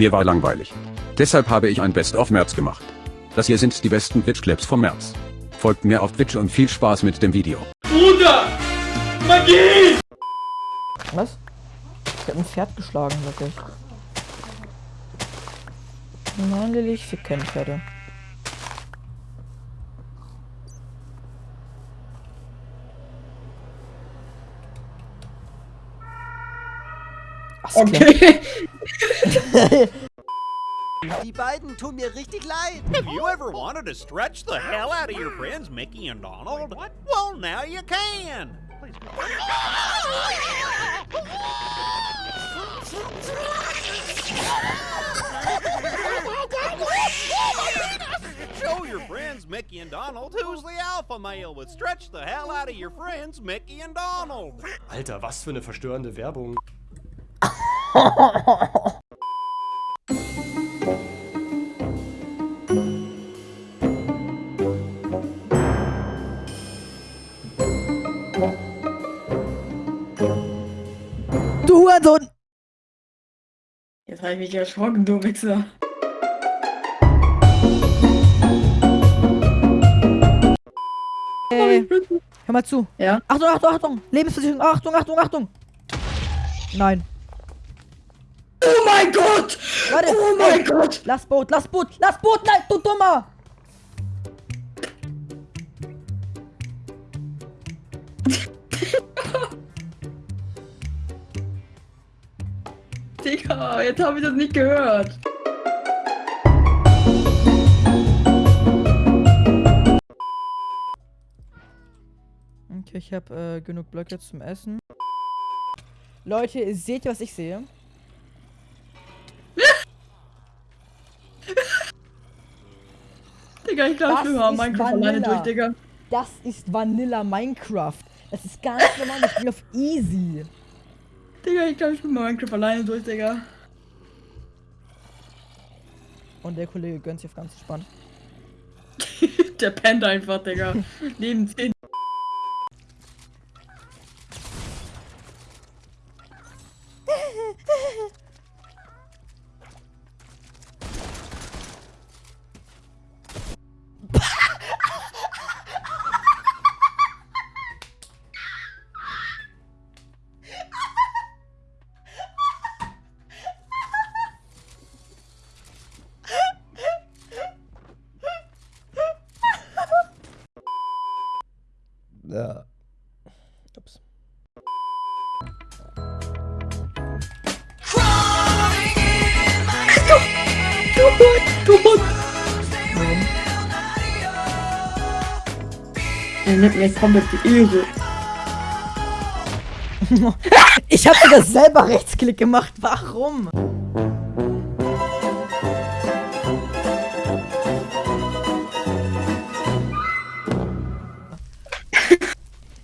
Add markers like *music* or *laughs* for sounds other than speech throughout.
Mir war langweilig. Deshalb habe ich ein Best of März gemacht. Das hier sind die besten Twitch-Clips vom März. Folgt mir auf Twitch und viel Spaß mit dem Video. Bruder! Magie! Was? Ich hab ein Pferd geschlagen, wirklich. Nein, Lilly, ich fick keine Pferde. Ach, ist klar. Okay. *laughs* Die beiden tun mir richtig leid. Have you ever wanted to stretch the hell out of your friends Mickey and Donald? Well, now you can. Show your friends Mickey and Donald who's the alpha male with stretch the hell out of your friends Mickey and Donald. Alter, was für eine verstörende Werbung. *laughs* Du Hurensohn! Jetzt habe ich mich erschrocken, du Wichser. Ey, hör mal zu. Ja? Achtung, Achtung, Achtung! Lebensversicherung, Achtung, Achtung, Achtung! Nein. Oh mein Gott! Warte! Oh mein ey, Gott! Lass Boot, lass Boot, lass Boot, nein, du Dummer! *laughs* Digga, jetzt habe ich das nicht gehört. Okay, ich habe äh, genug Blöcke zum Essen. Leute, seht ihr, was ich sehe? Digga, ich glaube, Das ich ist Minecraft alleine Vanilla. durch, Digga. Das ist Vanilla Minecraft. Das ist ganz normal, ich bin auf easy. Digga, ich glaube, ich mal Minecraft alleine durch, Digga. Und der Kollege gönnt sich auf ganz entspannt. *laughs* Der pennt einfach, Digga. *laughs* Neben 10. nimmt mir komplett die Ehre. *laughs* Ich habe sogar selber Rechtsklick gemacht. Warum?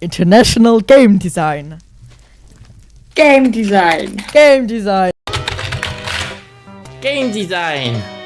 International Game Design. Game Design. Game Design. Game Design.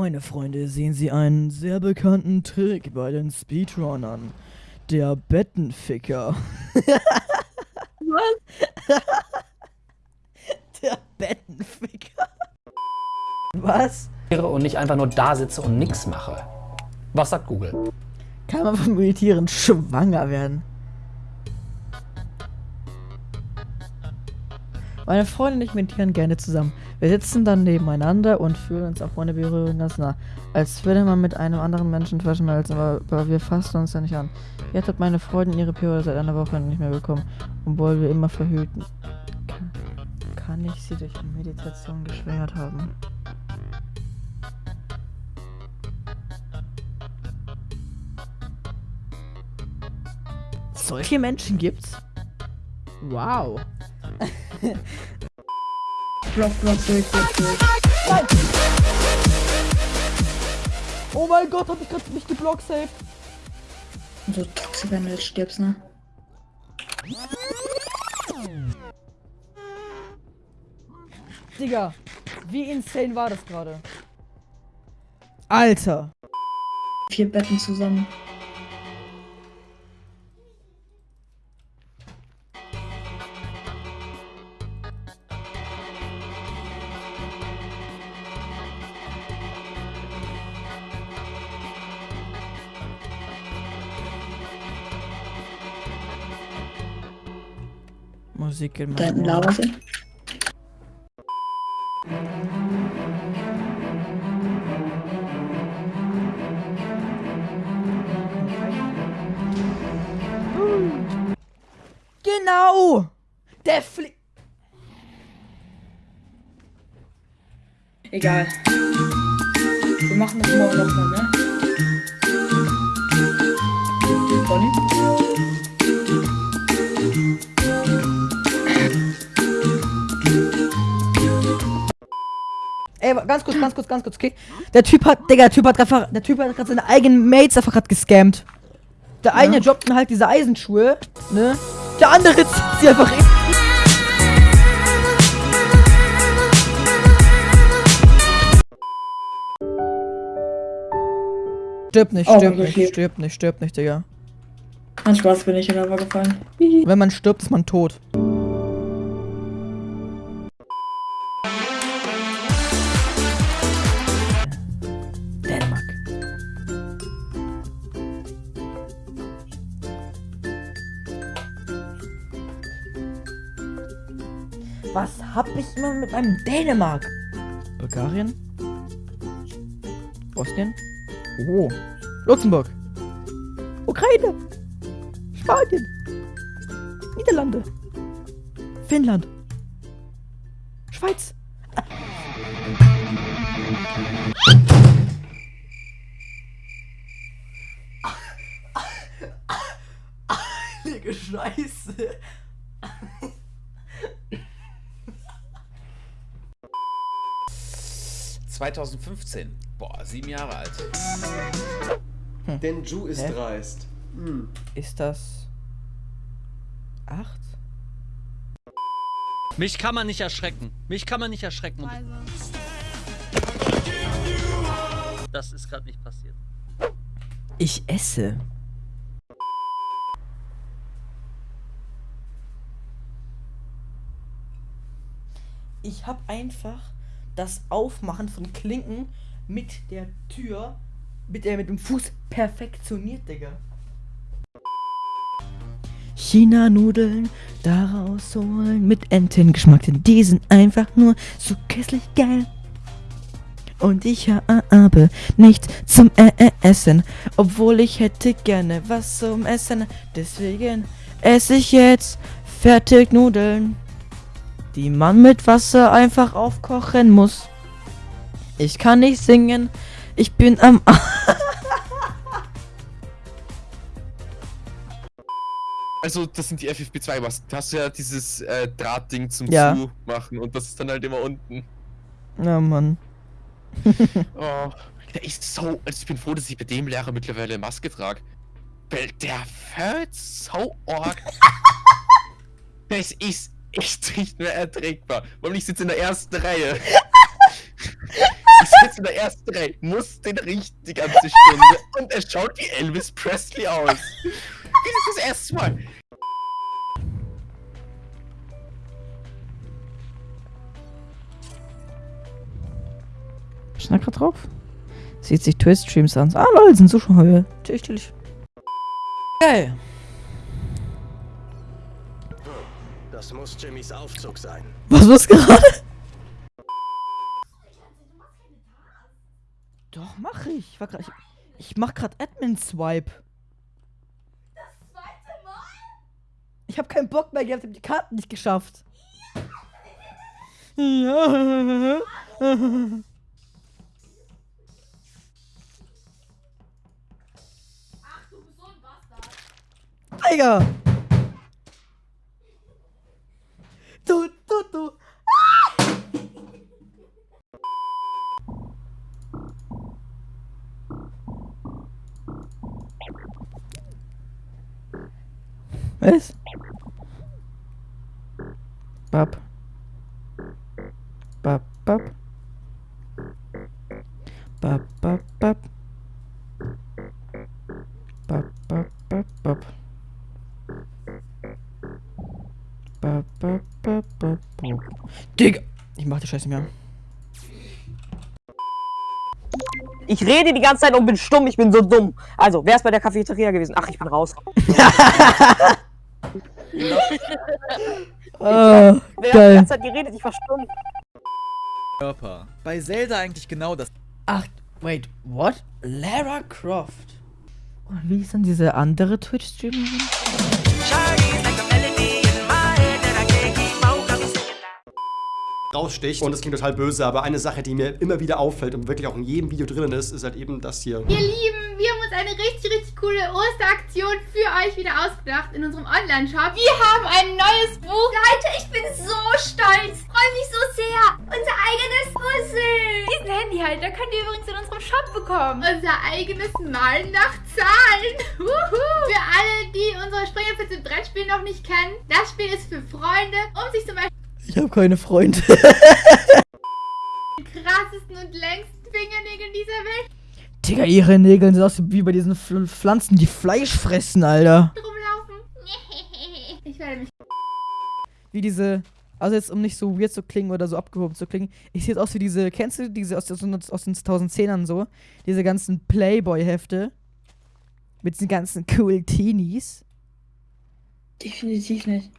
Meine Freunde, sehen Sie einen sehr bekannten Trick bei den Speedrunnern. Der Bettenficker. Was? *laughs* Der Bettenficker. Was? Und nicht einfach nur da sitze und nichts mache. Was sagt Google? Kann man vom Meditieren schwanger werden? Meine Freunde und ich meditieren gerne zusammen. Wir sitzen dann nebeneinander und fühlen uns auch ohne Berührung ganz nah. Als würde man mit einem anderen Menschen verschmelzen, aber, aber wir fassen uns ja nicht an. Jetzt hat meine Freundin ihre Periode seit einer Woche nicht mehr bekommen, obwohl wir immer verhüten. Kann, kann ich sie durch Meditation geschwängert haben? Solche Menschen gibt's? Wow. *laughs* Block, block, durch, durch, durch. Nein! Oh mein Gott, hab ich gerade mich geblockt safe. So toxisch, wenn du jetzt stirbst, ne? Digga, wie insane war das gerade? Alter. Vier Betten zusammen. Musik in meinem sie. Genau! Der fliegt. Egal. Wir machen das morgen nochmal, ne? Bonnie? Ey, ganz kurz, ganz kurz, ganz kurz, okay? Der Typ hat, Digga, der Typ hat gerade, der Typ hat gerade seine eigenen Mates einfach gerade gescammt. Der eine droppt dann halt diese Eisenschuhe, ne? Der andere zieht sie einfach in. Stirb nicht, Oh, stirb okay. nicht, stirb nicht, stirb nicht, Digga. An Spaß bin ich in Lava gefallen. Wenn man stirbt, ist man tot. Was hab ich immer mit meinem Dänemark? Bulgarien? Bosnien? Oh. Luxemburg. Ukraine. Spanien. Niederlande. Finnland. Schweiz. Heilige Scheiße. ...2015. Boah, sieben Jahre alt. Denn Ju ist Hä? dreist. Hm. Ist das... Acht? Mich kann man nicht erschrecken. Mich kann man nicht erschrecken. Und das ist gerade nicht passiert. Ich esse. Ich habe einfach das Aufmachen von Klinken mit der Tür, mit, der, mit dem Fuß perfektioniert, Digga. China-Nudeln daraus holen mit Entengeschmack, denn die sind einfach nur so köstlich geil. Und ich habe nichts zum äh, äh, Essen, obwohl ich hätte gerne was zum Essen. Deswegen esse ich jetzt Fertignudeln, die man mit Wasser einfach aufkochen muss. Ich kann nicht singen, ich bin am A *laughs* Also, das sind die FFP2-Masken. Da hast du ja dieses äh, Drahtding zum Ja. Zumachen und das ist dann halt immer unten. Ja, Mann. *laughs* Oh, der ist so. Also ich bin froh, dass ich bei dem Lehrer mittlerweile Maske trage. Weil der hört so arg. *laughs* das ist echt nicht mehr erträgbar. Weil ich sitze in der ersten Reihe. *laughs* ich sitze in der ersten Reihe, muss den richtig die ganze Stunde und er schaut wie Elvis Presley aus. Wie das das erste Mal. Schnack grad drauf. Sieht sich Twitch-Streams an. Ah, lol, sind Zuschauer. Chillig, chillig. Geil. Das muss Jimmys Aufzug sein. Was war's gerade? Doch, mach ich. Ich, war grad, ich, ich mach grad Admin-Swipe. Das zweite Mal? Ich hab keinen Bock mehr gehabt, hab die Karten nicht geschafft. Ja. Digga! Du, Was? Bab. Bab, bab. Bab, bab, bab. Bab, bab, bab, bab. Bab, bab, bab, bab, bab. Digga! Ich mach die Scheiße mehr. Ich rede die ganze Zeit und bin stumm, ich bin so dumm. Also, wer ist bei der Cafeteria gewesen? Ach, ich bin raus. *laughs* Ah, Wer hat die geil. ganze Zeit geredet? Ich verstummt. Körper. Bei Zelda eigentlich genau das. Ach, wait, what? Lara Croft. Und wie ist denn diese andere Twitch-Streamerin? Raussticht und es klingt total böse, aber eine Sache, die mir immer wieder auffällt und wirklich auch in jedem Video drin ist, ist halt eben das hier. Ihr Lieben, wir haben uns eine richtig, richtig coole Osteraktion für euch wieder ausgedacht in unserem Online-Shop. Wir haben ein neues Buch. Leute, ich bin so stolz. Freue mich so sehr. Unser eigenes Puzzle. Diesen Handyhalter könnt ihr übrigens in unserem Shop bekommen. Unser eigenes Malen nach Zahlen. Für alle, die unsere Springerpfütze im Brettspiel noch nicht kennen, das Spiel ist für Freunde, um sich zum Beispiel Ich habe keine Freunde. die krassesten und längsten Fingernägel dieser Welt Digga, ihre Nägel sind aus wie bei diesen Pfl- Pflanzen, die Fleisch fressen, Alter. rumlaufen. *laughs* Ich werde mich Wie diese, also jetzt um nicht so weird zu klingen oder so abgehoben zu klingen, ich sehe jetzt aus wie diese, kennst du diese aus, aus, aus den 2010ern so? Diese ganzen Playboy-Hefte. Mit diesen ganzen cool Teenies. Definitiv nicht.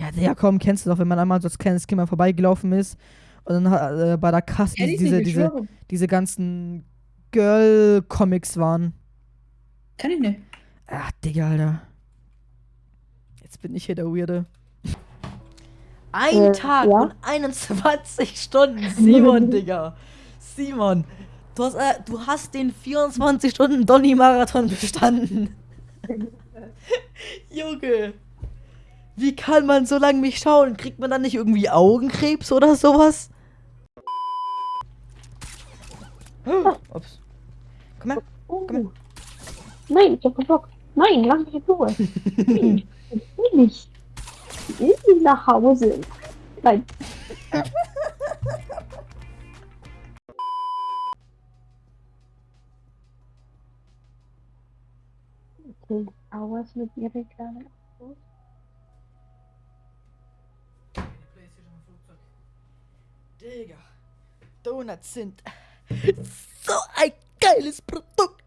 Ja, ja, komm, kennst du doch, wenn man einmal so als kleines Kind mal vorbeigelaufen ist und dann hat, äh, bei der Kasse Kenn ich diese, diese, diese ganzen Girl-Comics waren. Kann ich nicht. Ach, Digga, Alter. Jetzt bin ich hier der Weirde. Ein Äh, Tag ja? und 21 Stunden, Simon, *laughs* Digga. Simon, du hast, äh, du hast den 24 Stunden Donny-Marathon bestanden. *laughs* Junge. Wie kann man so lange mich schauen? Kriegt man dann nicht irgendwie Augenkrebs oder sowas? Ups. Komm her. Komm her. Nein, ich hab Bock. Nein, lass mich in Ruhe. *laughs* Nein, ich will nicht. Ich will nicht nach Hause. Nein. *laughs* Okay, was mit ihrer kleinen Autos? Digga, Donuts sind so ein geiles Produkt.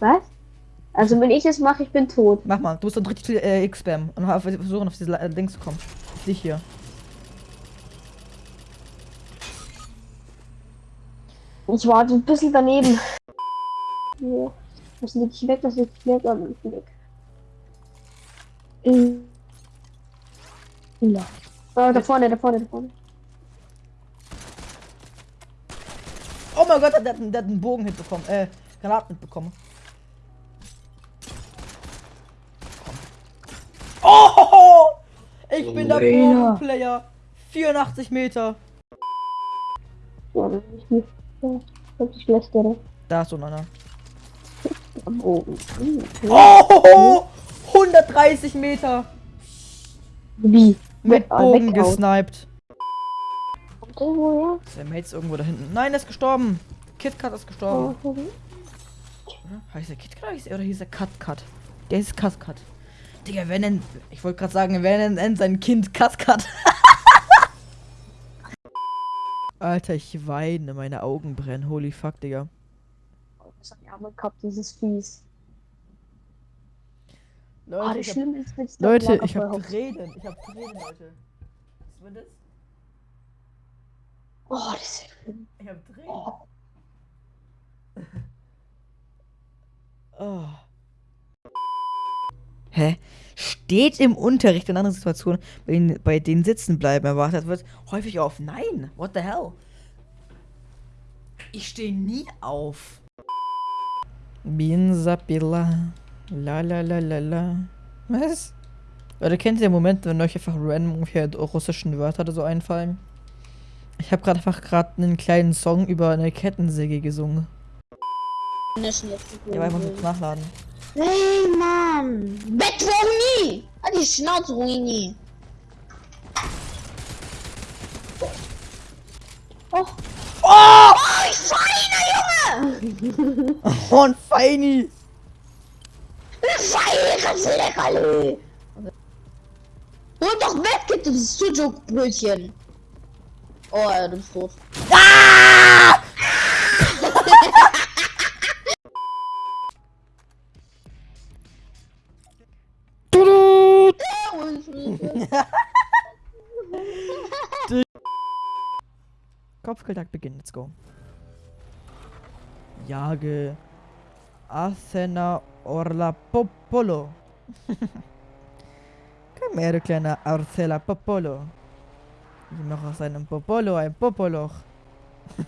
Was? Also wenn ich das mache, ich bin tot. Mach mal, du musst dann richtig viel äh, X-Spam und versuchen auf diese äh, Links zu kommen. Auf dich hier. Ich war ein bisschen daneben. Das liegt nicht weg, das liegt nicht weg, aber ist weg. Äh. Ja. Oh, da vorne, da vorne, da vorne. Oh mein Gott, der, hat einen- der hat einen Bogen mitbekommen. Äh, Granaten mitbekommen. Oh! Ich bin der. Bogenplayer. 84 Meter. Ja, das ist nicht. Ja, das ist schlecht, oder? Da ist so einer. Okay. Oh! 130 Meter. Wie? Mit Ah, Bogen gesniped. Kommt der woher? Der Mate ist irgendwo da hinten. Nein, der ist gestorben. KitKat ist gestorben. Oh, Oder? Heißt der KitKat oder hieß er- oder hieß er KatKat? Der ist KatKat. Digga, wer nennt. Ich wollte gerade sagen, wer nennt, nennt sein Kind KatKat? *laughs* Alter, ich weine, meine Augen brennen. Holy fuck, Digga. Das hat die arme gehabt, dieses Fies. Leute, oh, ich hab, ist, Leute, ich hab Tränen. Ich hab Tränen, Leute. Was war das? Oh, das ist schlimm. Ich hab Tränen. Oh. *laughs* Hä? Steht im Unterricht in anderen Situationen, bei denen, bei denen sitzen bleiben erwartet wird, häufig auf. Nein, what the hell? Ich stehe nie auf. Binsapila. La la la la la. Was? Leute, kennt ihr den Moment, wenn euch einfach random ungefähr russischen Wörter oder so einfallen? Ich habe gerade einfach gerade einen kleinen Song über eine Kettensäge gesungen. Der war einfach mit nachladen. Hey, Mann! Bettruini! Halt die Schnauze, Ruini! Oh! Oh! Oh, feiner Junge! *laughs* Oh, ein Feini! Kannst du leckerli! Hol doch weg, du Sujuk-Brötchen. Oh, ja, du bist tot. Ah! Kopfgeldjagd beginnt, let's go. Jage Athena Orla Popolo. *laughs* Komm her, kleiner Arcela Popolo. Ich mache aus einem Popolo ein Popoloch. *laughs*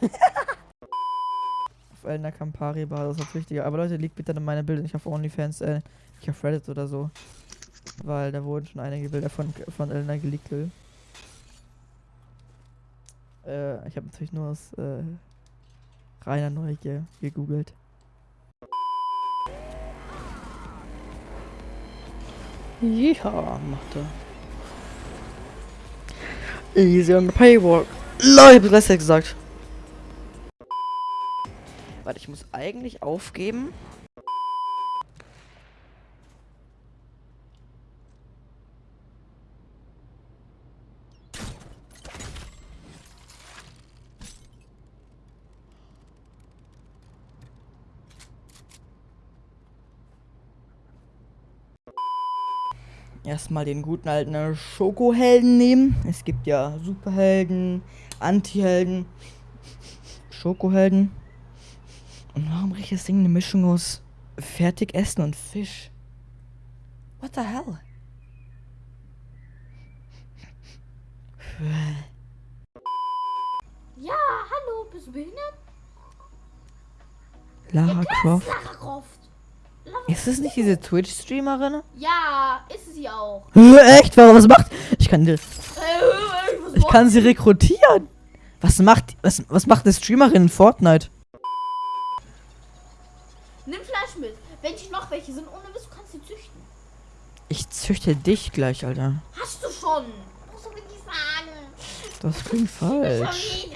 auf Elena Campari Basis das wichtiger. Aber Leute, liegt bitte in meine Bilder nicht auf OnlyFans, äh, nicht auf Reddit oder so. Weil da wurden schon einige Bilder von, von Elena geleakt. Äh, ich habe natürlich nur aus äh, reiner Neugier gegoogelt. Ja, macht er. Easy on the paywalk. Leute, ich hab das gesagt. Warte, ich muss eigentlich aufgeben. Erstmal den guten alten Schokohelden nehmen. Es gibt ja Superhelden, Antihelden, Schokohelden. Und warum riecht das Ding eine Mischung aus Fertigessen und Fisch? What the hell? *laughs* Ja, hallo, bist du behindert? Lara Croft. Lara Croft. Ist das nicht diese Twitch-Streamerin? Ja, ist sie auch. Echt? Warum? Was macht? Ich kann was ich kann sie rekrutieren. Was macht was, was macht eine Streamerin in Fortnite? Nimm Fleisch mit. Wenn ich noch welche sind, ohne Mist, du kannst sie züchten. Ich züchte dich gleich, Alter. Hast du schon. Musst du mir nicht sagen. Das klingt falsch.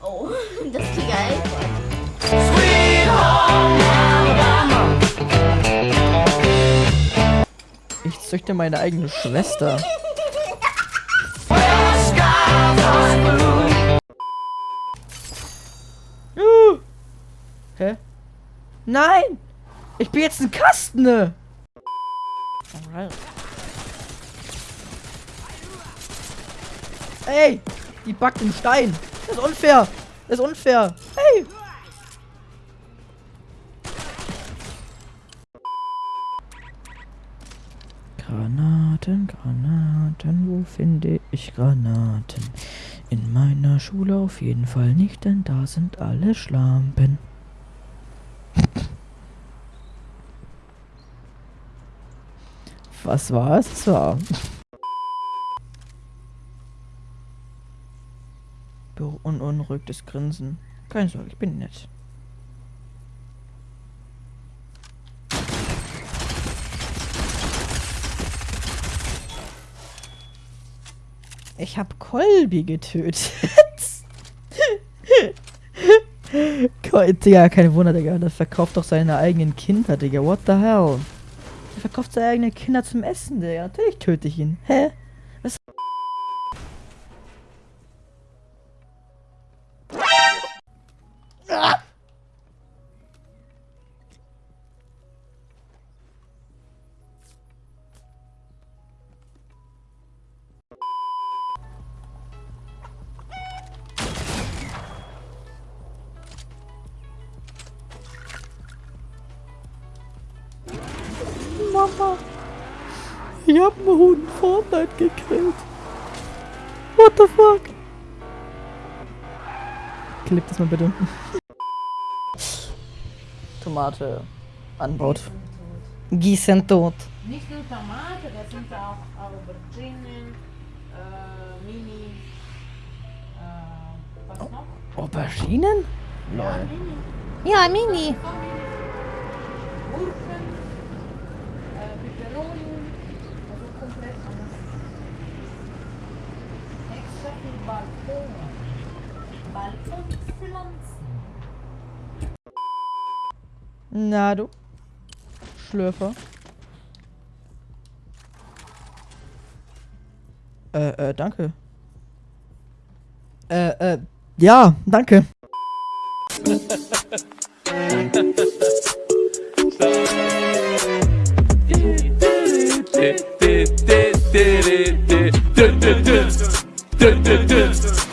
Oh, *laughs* das klingt geil. Ich züchte meine eigene Schwester. Uh. Hä? Nein! Ich bin jetzt ein Kasten! ne? Alright. Ey! Die backt im Stein! Das ist unfair! Das ist unfair! Hey! Granaten, Granaten, wo finde ich Granaten? In meiner Schule auf jeden Fall nicht, denn da sind alle Schlampen. Was war es? Das war... Beunruhigtes Grinsen. Keine Sorge, ich bin nett. Ich hab Colby getötet. Digga, kein Wunder, Digga. Der verkauft doch seine eigenen Kinder, Digga. What the hell? Der verkauft seine eigenen Kinder zum Essen, Digga. Natürlich töte ich ihn. Hä? Mama. Ich hab einen Huhn in Fortnite gekillt. What the fuck? Klipp das mal bitte. Tomate anbaut. Gießen tot. Nicht nur Tomate, das sind auch Auberginen, äh, Mini, äh, was noch? Auberginen? Ja, Lol. Mini. Ja, Mini. Gurken, äh, Peperoni, also komplett alles. Extra viel Balkon. Balkonpflanzen. Na du. Schlürfer. Äh, äh, danke. Äh, äh, ja, danke. *laughs* d d d